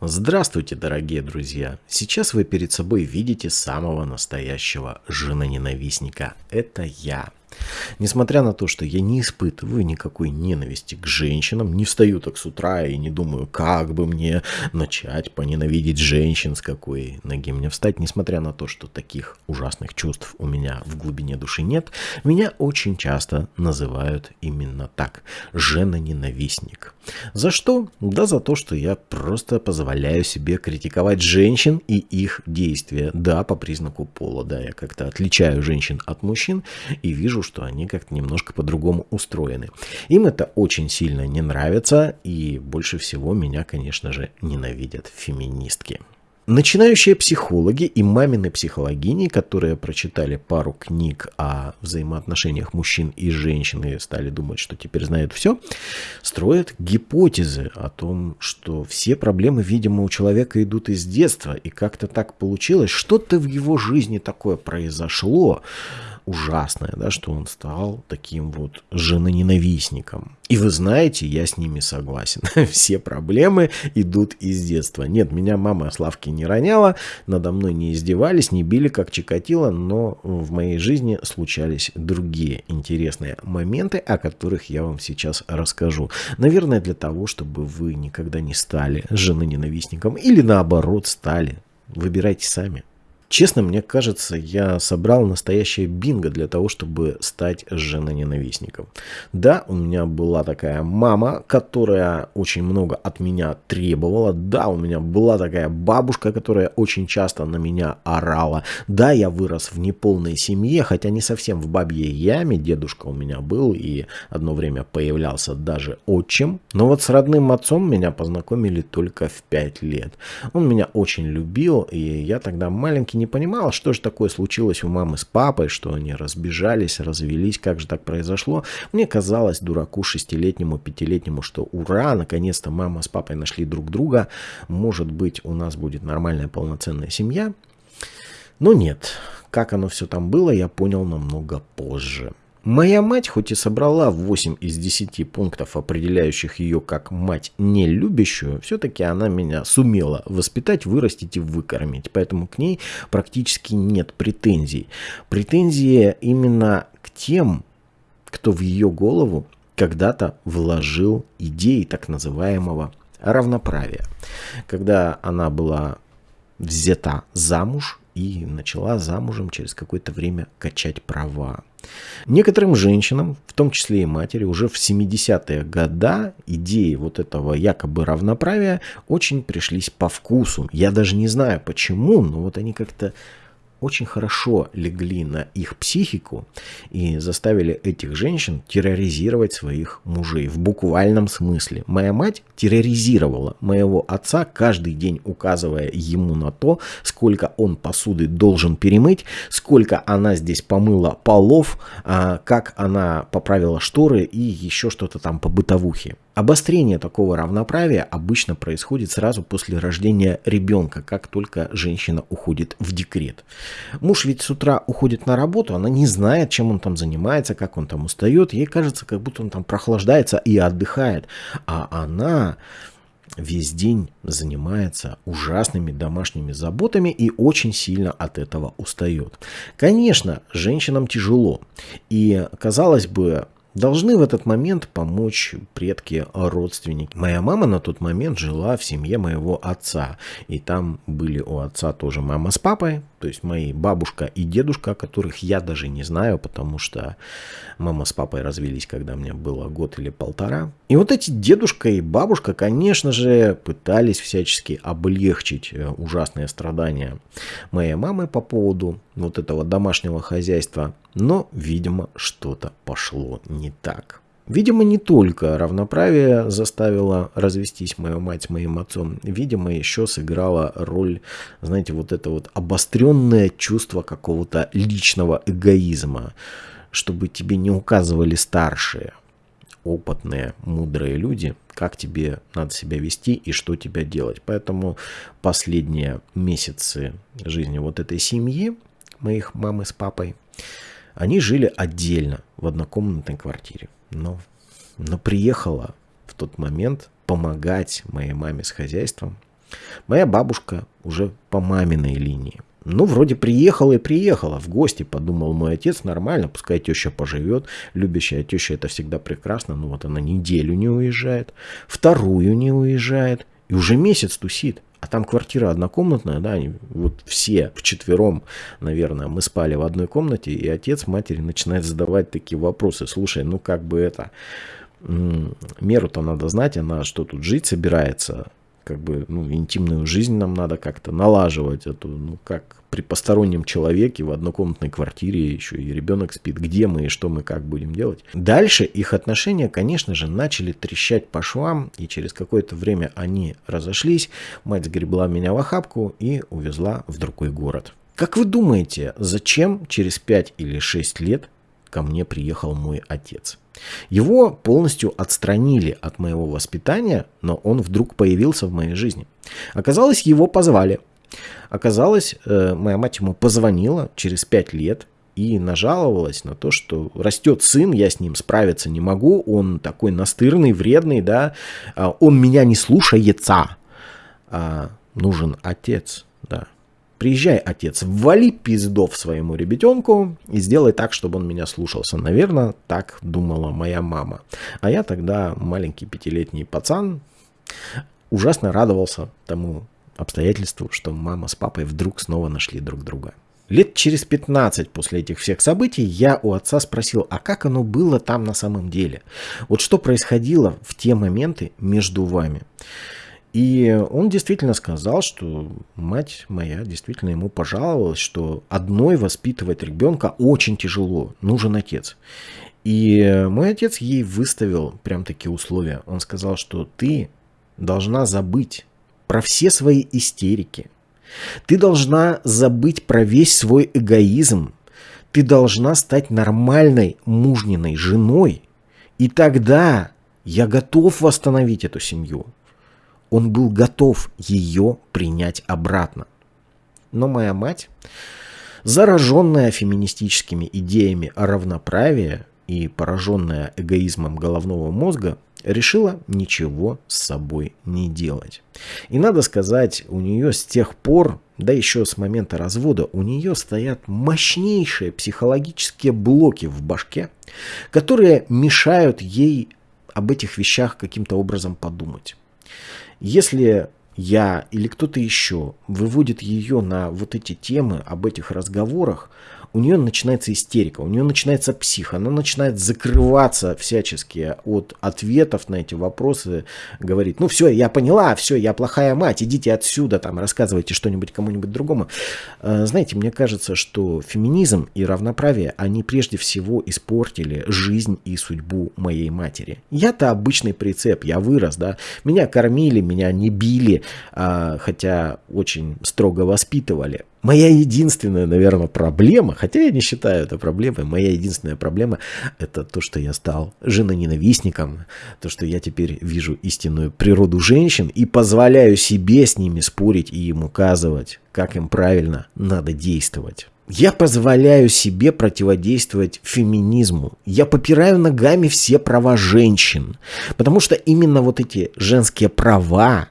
Здравствуйте, дорогие друзья! Сейчас вы перед собой видите самого настоящего женоненавистника. Это я. Несмотря на то, что я не испытываю никакой ненависти к женщинам, не встаю так с утра и не думаю, как бы мне начать поненавидеть женщин, с какой ноги мне встать, несмотря на то, что таких ужасных чувств у меня в глубине души нет, меня очень часто называют именно так – жена-ненавистник. За что? Да за то, что я просто позволяю себе критиковать женщин и их действия. Да, по признаку пола, да, я как-то отличаю женщин от мужчин и вижу, что они как-то немножко по-другому устроены. Им это очень сильно не нравится, и больше всего меня, конечно же, ненавидят феминистки. Начинающие психологи и мамины психологини, которые прочитали пару книг о взаимоотношениях мужчин и женщин и стали думать, что теперь знают все, строят гипотезы о том, что все проблемы, видимо, у человека идут из детства, и как-то так получилось, что-то в его жизни такое произошло, ужасное, да, что он стал таким вот женоненавистником. И вы знаете, я с ними согласен. Все проблемы идут из детства. Нет, меня мама Славки не роняла, надо мной не издевались, не били, как Чикатило, но в моей жизни случались другие интересные моменты, о которых я вам сейчас расскажу. Наверное, для того, чтобы вы никогда не стали женоненавистником или наоборот стали. Выбирайте сами. Честно, мне кажется, я собрал настоящее бинго для того, чтобы стать женоненавистником. Да, у меня была такая мама, которая очень много от меня требовала. Да, у меня была такая бабушка, которая очень часто на меня орала. Да, я вырос в неполной семье, хотя не совсем в бабьей яме. Дедушка у меня был и одно время появлялся даже отчим. Но вот с родным отцом меня познакомили только в 5 лет. Он меня очень любил, и я тогда маленький не понимал, что же такое случилось у мамы с папой, что они разбежались, развелись, как же так произошло. Мне казалось, дураку шестилетнему, пятилетнему, что ура, наконец-то мама с папой нашли друг друга, может быть, у нас будет нормальная полноценная семья. Но нет, как оно все там было, я понял намного позже. Моя мать, хоть и собрала 8 из 10 пунктов, определяющих ее как мать не любящую, все-таки она меня сумела воспитать, вырастить и выкормить. Поэтому к ней практически нет претензий. Претензии именно к тем, кто в ее голову когда-то вложил идеи так называемого равноправия. Когда она была взята замуж и начала замужем через какое-то время качать права. Некоторым женщинам, в том числе и матери, уже в 70-е годы идеи вот этого якобы равноправия очень пришлись по вкусу. Я даже не знаю почему, но вот они как-то очень хорошо легли на их психику и заставили этих женщин терроризировать своих мужей в буквальном смысле. Моя мать терроризировала моего отца, каждый день указывая ему на то, сколько он посуды должен перемыть, сколько она здесь помыла полов, а, как она поправила шторы и еще что-то там по бытовухе. Обострение такого равноправия обычно происходит сразу после рождения ребенка, как только женщина уходит в декрет. Муж ведь с утра уходит на работу, она не знает, чем он там занимается, как он там устает. Ей кажется, как будто он там прохлаждается и отдыхает. А она весь день занимается ужасными домашними заботами и очень сильно от этого устает. Конечно, женщинам тяжело. И, казалось бы, Должны в этот момент помочь предки, родственники. Моя мама на тот момент жила в семье моего отца. И там были у отца тоже мама с папой, то есть мои бабушка и дедушка, которых я даже не знаю, потому что мама с папой развелись, когда мне было год или полтора. И вот эти дедушка и бабушка, конечно же, пытались всячески облегчить э, ужасные страдания моей мамы по поводу вот этого домашнего хозяйства. Но, видимо, что-то пошло не так. Видимо, не только равноправие заставило развестись мою мать моим отцом. Видимо, еще сыграла роль, знаете, вот это вот обостренное чувство какого-то личного эгоизма, чтобы тебе не указывали старшие, опытные, мудрые люди, как тебе надо себя вести и что тебе делать. Поэтому последние месяцы жизни вот этой семьи, моих мамы с папой, они жили отдельно в однокомнатной квартире но, но приехала в тот момент помогать моей маме с хозяйством Моя бабушка уже по маминой линии. Ну, вроде приехала и приехала в гости, подумал мой отец, нормально, пускай теща поживет. Любящая теща это всегда прекрасно, ну вот она неделю не уезжает, вторую не уезжает, и уже месяц тусит. А там квартира однокомнатная, да, они вот все вчетвером, наверное, мы спали в одной комнате, и отец матери начинает задавать такие вопросы. Слушай, ну как бы это, меру-то надо знать, она что тут жить собирается, как бы, ну, интимную жизнь нам надо как-то налаживать, эту, ну, как при постороннем человеке в однокомнатной квартире еще и ребенок спит, где мы и что мы как будем делать. Дальше их отношения, конечно же, начали трещать по швам, и через какое-то время они разошлись, мать сгребла меня в охапку и увезла в другой город. Как вы думаете, зачем через 5 или 6 лет ко мне приехал мой отец? Его полностью отстранили от моего воспитания, но он вдруг появился в моей жизни. Оказалось, его позвали. Оказалось, э, моя мать ему позвонила через пять лет и нажаловалась на то, что растет сын, я с ним справиться не могу, он такой настырный, вредный, да, а он меня не слушается, а нужен отец, да. Приезжай, отец, ввали пиздов своему ребятенку и сделай так, чтобы он меня слушался. Наверное, так думала моя мама. А я тогда, маленький пятилетний пацан, ужасно радовался тому обстоятельству, что мама с папой вдруг снова нашли друг друга. Лет через 15 после этих всех событий я у отца спросил, а как оно было там на самом деле? Вот что происходило в те моменты между вами? И он действительно сказал, что мать моя действительно ему пожаловалась, что одной воспитывать ребенка очень тяжело, нужен отец. И мой отец ей выставил прям такие условия. Он сказал, что ты должна забыть про все свои истерики. Ты должна забыть про весь свой эгоизм. Ты должна стать нормальной мужниной женой. И тогда я готов восстановить эту семью он был готов ее принять обратно. Но моя мать, зараженная феминистическими идеями о равноправии и пораженная эгоизмом головного мозга, решила ничего с собой не делать. И надо сказать, у нее с тех пор, да еще с момента развода, у нее стоят мощнейшие психологические блоки в башке, которые мешают ей об этих вещах каким-то образом подумать. Если я или кто-то еще выводит ее на вот эти темы об этих разговорах, у нее начинается истерика, у нее начинается псих, она начинает закрываться всячески от ответов на эти вопросы, говорит, ну все, я поняла, все, я плохая мать, идите отсюда, там, рассказывайте что-нибудь кому-нибудь другому. Э, знаете, мне кажется, что феминизм и равноправие, они прежде всего испортили жизнь и судьбу моей матери. Я-то обычный прицеп, я вырос, да, меня кормили, меня не били, а, хотя очень строго воспитывали. Моя единственная, наверное, проблема, хотя я не считаю это проблемой, моя единственная проблема это то, что я стал женоненавистником, то, что я теперь вижу истинную природу женщин и позволяю себе с ними спорить и им указывать, как им правильно надо действовать. Я позволяю себе противодействовать феминизму. Я попираю ногами все права женщин. Потому что именно вот эти женские права,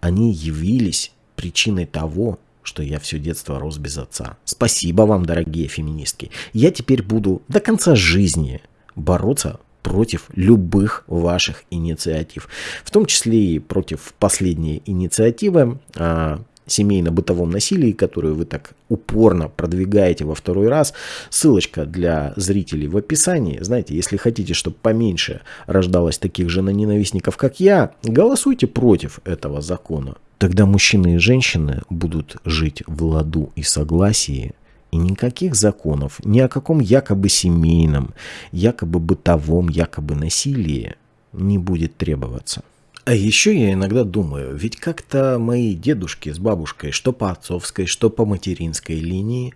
они явились причиной того, что я все детство рос без отца. Спасибо вам, дорогие феминистки. Я теперь буду до конца жизни бороться против любых ваших инициатив. В том числе и против последней инициативы о семейно-бытовом насилии, которую вы так упорно продвигаете во второй раз. Ссылочка для зрителей в описании. Знаете, если хотите, чтобы поменьше рождалось таких же ненавистников, как я, голосуйте против этого закона. Тогда мужчины и женщины будут жить в ладу и согласии, и никаких законов, ни о каком якобы семейном, якобы бытовом, якобы насилии не будет требоваться. А еще я иногда думаю, ведь как-то мои дедушки с бабушкой, что по отцовской, что по материнской линии,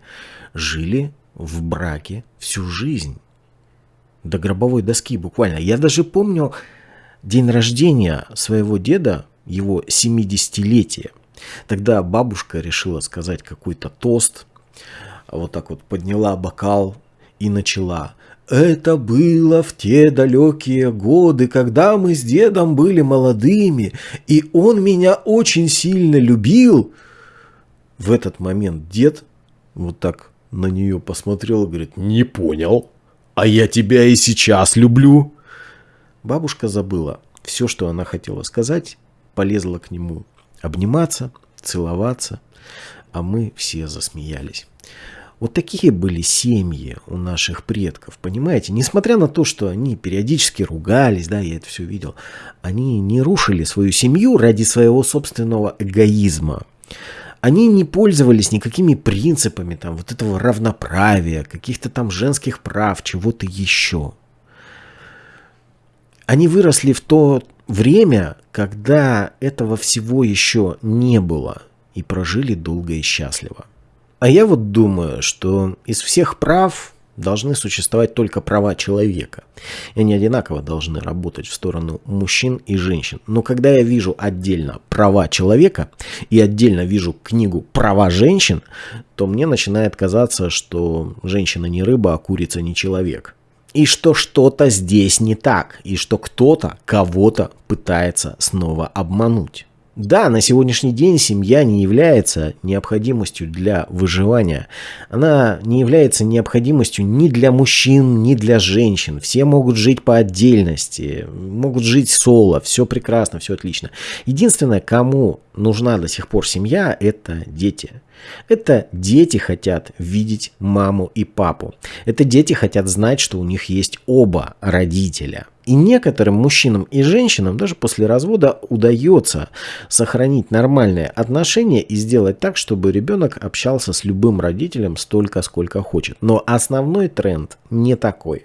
жили в браке всю жизнь. До гробовой доски буквально. Я даже помню день рождения своего деда его 70-летие. Тогда бабушка решила сказать какой-то тост, вот так вот подняла бокал и начала Это было в те далекие годы, когда мы с дедом были молодыми, и он меня очень сильно любил. В этот момент дед вот так на нее посмотрел и говорит, не понял, а я тебя и сейчас люблю. Бабушка забыла все, что она хотела сказать, полезла к нему обниматься, целоваться, а мы все засмеялись. Вот такие были семьи у наших предков, понимаете? Несмотря на то, что они периодически ругались, да, я это все видел, они не рушили свою семью ради своего собственного эгоизма. Они не пользовались никакими принципами там вот этого равноправия, каких-то там женских прав, чего-то еще. Они выросли в то время, когда этого всего еще не было, и прожили долго и счастливо. А я вот думаю, что из всех прав должны существовать только права человека. И они одинаково должны работать в сторону мужчин и женщин. Но когда я вижу отдельно права человека и отдельно вижу книгу «Права женщин», то мне начинает казаться, что женщина не рыба, а курица не человек. И что что-то здесь не так, и что кто-то кого-то пытается снова обмануть. Да, на сегодняшний день семья не является необходимостью для выживания. Она не является необходимостью ни для мужчин, ни для женщин. Все могут жить по отдельности, могут жить соло, все прекрасно, все отлично. Единственное, кому нужна до сих пор семья, это дети. Это дети хотят видеть маму и папу. Это дети хотят знать, что у них есть оба родителя. И некоторым мужчинам и женщинам даже после развода удается сохранить нормальные отношения и сделать так, чтобы ребенок общался с любым родителем столько, сколько хочет. Но основной тренд не такой.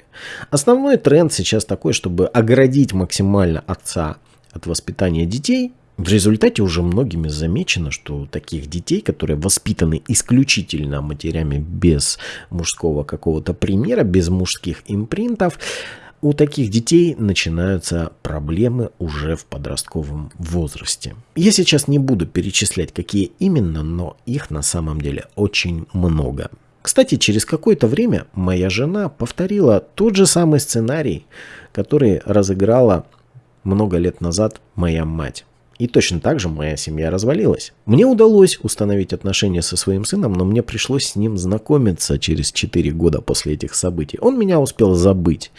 Основной тренд сейчас такой, чтобы оградить максимально отца от воспитания детей в результате уже многими замечено, что таких детей, которые воспитаны исключительно матерями без мужского какого-то примера, без мужских импринтов, у таких детей начинаются проблемы уже в подростковом возрасте. Я сейчас не буду перечислять, какие именно, но их на самом деле очень много. Кстати, через какое-то время моя жена повторила тот же самый сценарий, который разыграла много лет назад моя мать. И точно так же моя семья развалилась. Мне удалось установить отношения со своим сыном, но мне пришлось с ним знакомиться через 4 года после этих событий. Он меня успел забыть.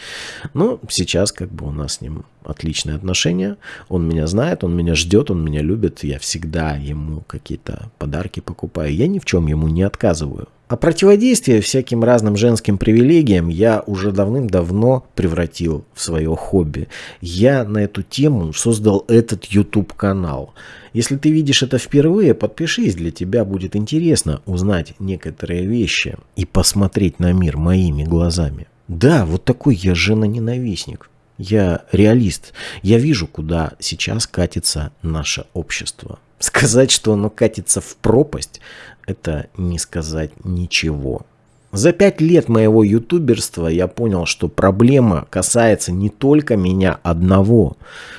Но сейчас как бы у нас с ним отличные отношения. Он меня знает, он меня ждет, он меня любит. Я всегда ему какие-то подарки покупаю. Я ни в чем ему не отказываю. А противодействие всяким разным женским привилегиям я уже давным-давно превратил в свое хобби. Я на эту тему создал этот YouTube-канал. Если ты видишь это впервые, подпишись, для тебя будет интересно узнать некоторые вещи и посмотреть на мир моими глазами. Да, вот такой я жена-ненавистник. Я реалист. Я вижу, куда сейчас катится наше общество. Сказать, что оно катится в пропасть, это не сказать ничего. За пять лет моего ютуберства я понял, что проблема касается не только меня одного,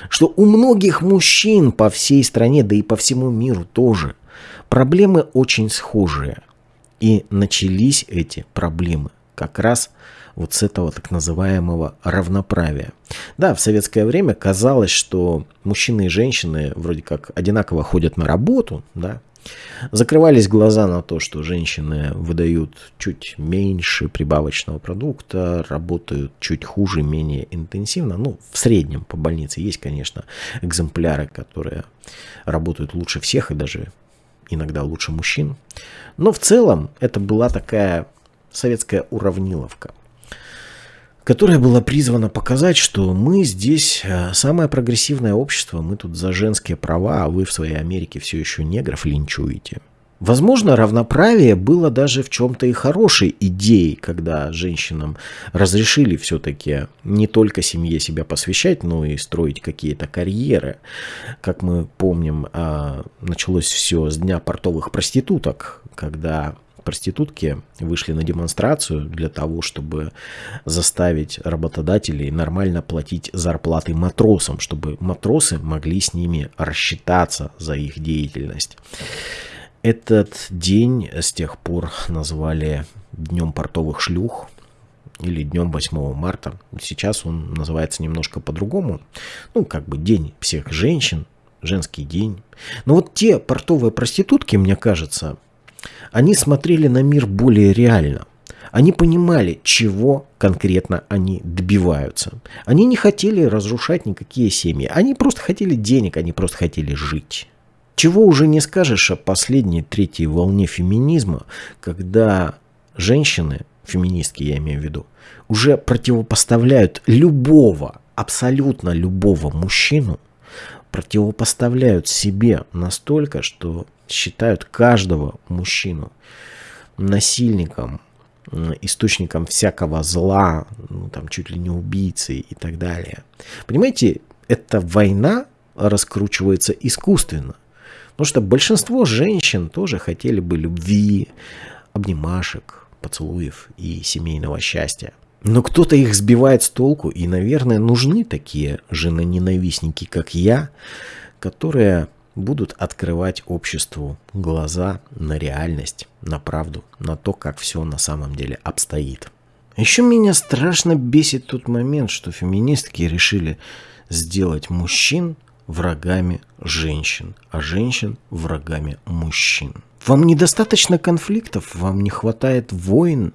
что у многих мужчин по всей стране, да и по всему миру тоже, проблемы очень схожие. И начались эти проблемы как раз вот с этого так называемого равноправия. Да, в советское время казалось, что мужчины и женщины вроде как одинаково ходят на работу, да, Закрывались глаза на то, что женщины выдают чуть меньше прибавочного продукта, работают чуть хуже, менее интенсивно. Ну, в среднем по больнице есть, конечно, экземпляры, которые работают лучше всех и даже иногда лучше мужчин. Но в целом это была такая советская уравниловка которая была призвана показать, что мы здесь э, самое прогрессивное общество, мы тут за женские права, а вы в своей Америке все еще негров линчуете. Возможно, равноправие было даже в чем-то и хорошей идеей, когда женщинам разрешили все-таки не только семье себя посвящать, но и строить какие-то карьеры. Как мы помним, а, началось все с дня портовых проституток, когда проститутки вышли на демонстрацию для того, чтобы заставить работодателей нормально платить зарплаты матросам, чтобы матросы могли с ними рассчитаться за их деятельность. Этот день с тех пор назвали Днем портовых шлюх. или днем 8 марта. Сейчас он называется немножко по-другому. Ну, как бы день всех женщин, женский день. Но вот те портовые проститутки, мне кажется, они смотрели на мир более реально. Они понимали, чего конкретно они добиваются. Они не хотели разрушать никакие семьи. Они просто хотели денег, они просто хотели жить. Чего уже не скажешь о последней третьей волне феминизма, когда женщины, феминистки я имею в виду, уже противопоставляют любого, абсолютно любого мужчину, противопоставляют себе настолько, что считают каждого мужчину насильником, источником всякого зла, ну, там чуть ли не убийцей и так далее. Понимаете, эта война раскручивается искусственно. Потому что большинство женщин тоже хотели бы любви, обнимашек, поцелуев и семейного счастья. Но кто-то их сбивает с толку, и, наверное, нужны такие женоненавистники, как я, которые будут открывать обществу глаза на реальность, на правду, на то, как все на самом деле обстоит. Еще меня страшно бесит тот момент, что феминистки решили сделать мужчин врагами женщин, а женщин врагами мужчин. Вам недостаточно конфликтов, вам не хватает войн.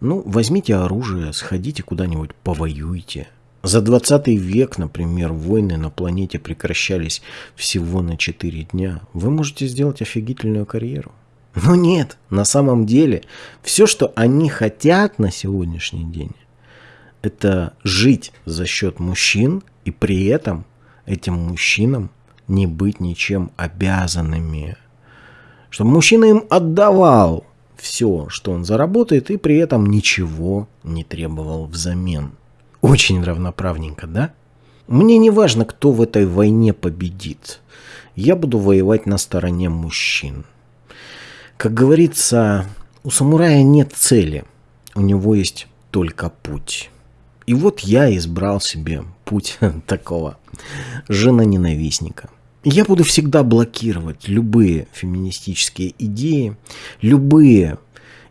Ну, возьмите оружие, сходите куда-нибудь, повоюйте. За 20 век, например, войны на планете прекращались всего на 4 дня. Вы можете сделать офигительную карьеру. Но нет, на самом деле, все, что они хотят на сегодняшний день, это жить за счет мужчин и при этом этим мужчинам не быть ничем обязанными. Чтобы мужчина им отдавал все, что он заработает, и при этом ничего не требовал взамен. Очень равноправненько, да? Мне не важно, кто в этой войне победит. Я буду воевать на стороне мужчин. Как говорится, у самурая нет цели, у него есть только путь. И вот я избрал себе путь такого жена-ненавистника. Я буду всегда блокировать любые феминистические идеи, любые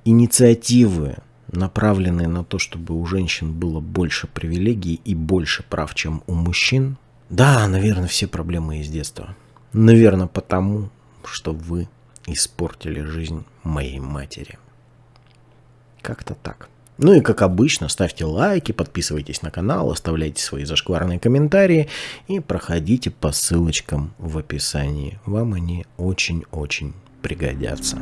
инициативы, направленные на то, чтобы у женщин было больше привилегий и больше прав, чем у мужчин. Да, наверное, все проблемы из детства. Наверное, потому, что вы испортили жизнь моей матери. Как-то так. Ну и как обычно, ставьте лайки, подписывайтесь на канал, оставляйте свои зашкварные комментарии и проходите по ссылочкам в описании. Вам они очень-очень пригодятся.